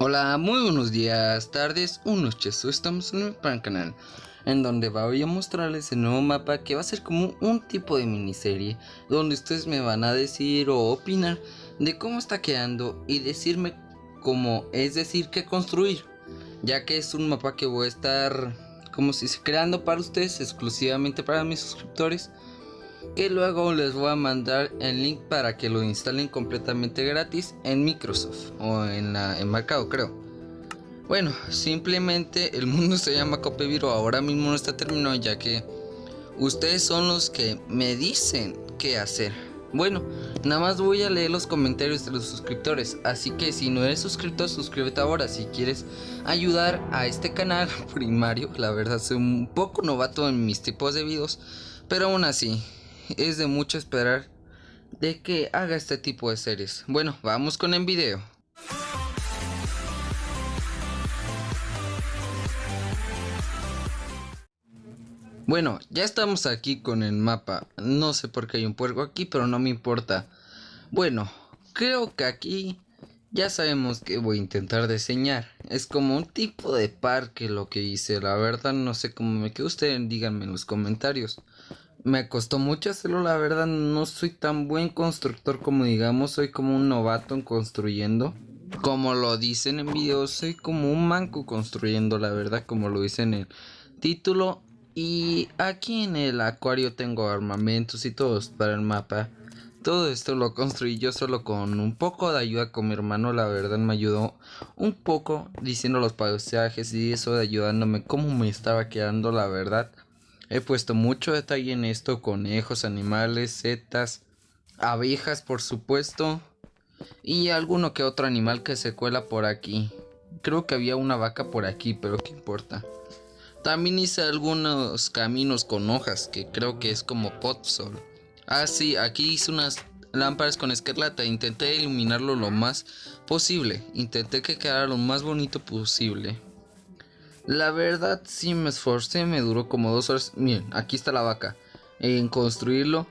Hola, muy buenos días, tardes o noches, estamos en el canal en donde voy a mostrarles el nuevo mapa que va a ser como un tipo de miniserie donde ustedes me van a decir o opinar de cómo está quedando y decirme cómo es decir qué construir ya que es un mapa que voy a estar como si se creando para ustedes exclusivamente para mis suscriptores que luego les voy a mandar el link para que lo instalen completamente gratis en Microsoft o en la en Mercado creo. Bueno, simplemente el mundo se llama Copeviro, ahora mismo no está terminado ya que ustedes son los que me dicen qué hacer. Bueno, nada más voy a leer los comentarios de los suscriptores, así que si no eres suscriptor, suscríbete ahora si quieres ayudar a este canal primario. La verdad soy un poco novato en mis tipos de videos, pero aún así, es de mucho esperar de que haga este tipo de series. Bueno, vamos con el video. Bueno, ya estamos aquí con el mapa. No sé por qué hay un puerco aquí, pero no me importa. Bueno, creo que aquí ya sabemos que voy a intentar diseñar. Es como un tipo de parque lo que hice. La verdad no sé cómo me quedó. Ustedes díganme en los comentarios. Me costó mucho hacerlo, la verdad no soy tan buen constructor como digamos, soy como un novato en construyendo. Como lo dicen en videos, soy como un manco construyendo, la verdad, como lo dicen en el título. Y aquí en el acuario tengo armamentos y todo para el mapa. Todo esto lo construí yo solo con un poco de ayuda con mi hermano, la verdad me ayudó un poco diciendo los paisajes y eso de ayudándome cómo me estaba quedando, la verdad. He puesto mucho detalle en esto, conejos, animales, setas, abejas por supuesto y alguno que otro animal que se cuela por aquí. Creo que había una vaca por aquí, pero qué importa. También hice algunos caminos con hojas, que creo que es como potsol. Ah, sí, aquí hice unas lámparas con escarlata. Intenté iluminarlo lo más posible. Intenté que quedara lo más bonito posible. La verdad sí me esforcé, me duró como dos horas. Miren, aquí está la vaca. En construirlo.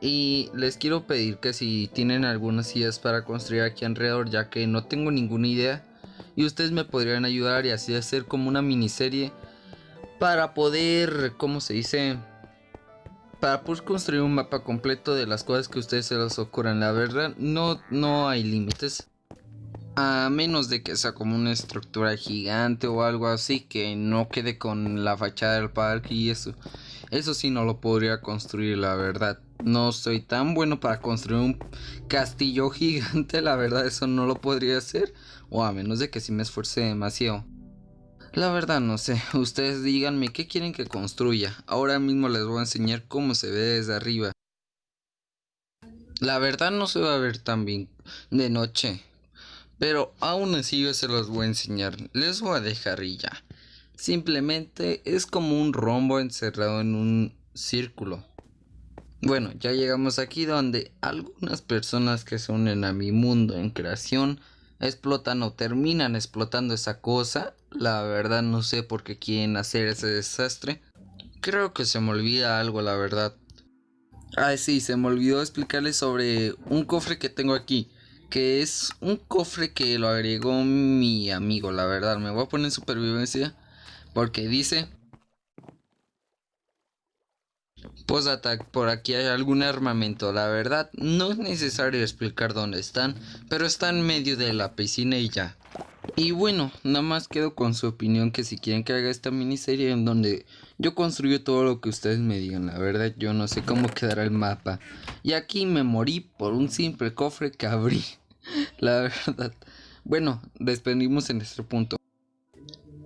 Y les quiero pedir que si tienen algunas ideas para construir aquí alrededor, ya que no tengo ninguna idea. Y ustedes me podrían ayudar y así hacer como una miniserie. Para poder, ¿cómo se dice? Para poder construir un mapa completo de las cosas que ustedes se les ocurran. La verdad, no, no hay límites. A menos de que sea como una estructura gigante o algo así que no quede con la fachada del parque y eso. Eso sí no lo podría construir, la verdad. No soy tan bueno para construir un castillo gigante, la verdad eso no lo podría hacer. O a menos de que si me esfuerce demasiado. La verdad no sé, ustedes díganme qué quieren que construya. Ahora mismo les voy a enseñar cómo se ve desde arriba. La verdad no se va a ver tan bien de noche. Pero aún así yo se los voy a enseñar. Les voy a dejar y ya. Simplemente es como un rombo encerrado en un círculo. Bueno, ya llegamos aquí donde algunas personas que se unen a mi mundo en creación explotan o terminan explotando esa cosa. La verdad no sé por qué quieren hacer ese desastre. Creo que se me olvida algo, la verdad. Ah, sí, se me olvidó explicarles sobre un cofre que tengo aquí que es un cofre que lo agregó mi amigo, la verdad. Me voy a poner en supervivencia porque dice... Post-attack, por aquí hay algún armamento, la verdad no es necesario explicar dónde están, pero está en medio de la piscina y ya. Y bueno, nada más quedo con su opinión que si quieren que haga esta miniserie en donde yo construyo todo lo que ustedes me digan, la verdad yo no sé cómo quedará el mapa. Y aquí me morí por un simple cofre que abrí. La verdad. Bueno, despedimos en este punto.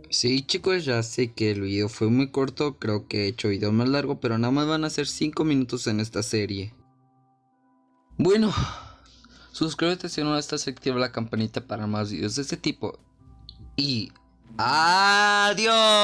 Sí chicos, ya sé que el video fue muy corto, creo que he hecho video más largo, pero nada más van a ser 5 minutos en esta serie. Bueno, suscríbete si no estás activa la campanita para más videos de este tipo. Y... ¡Adiós!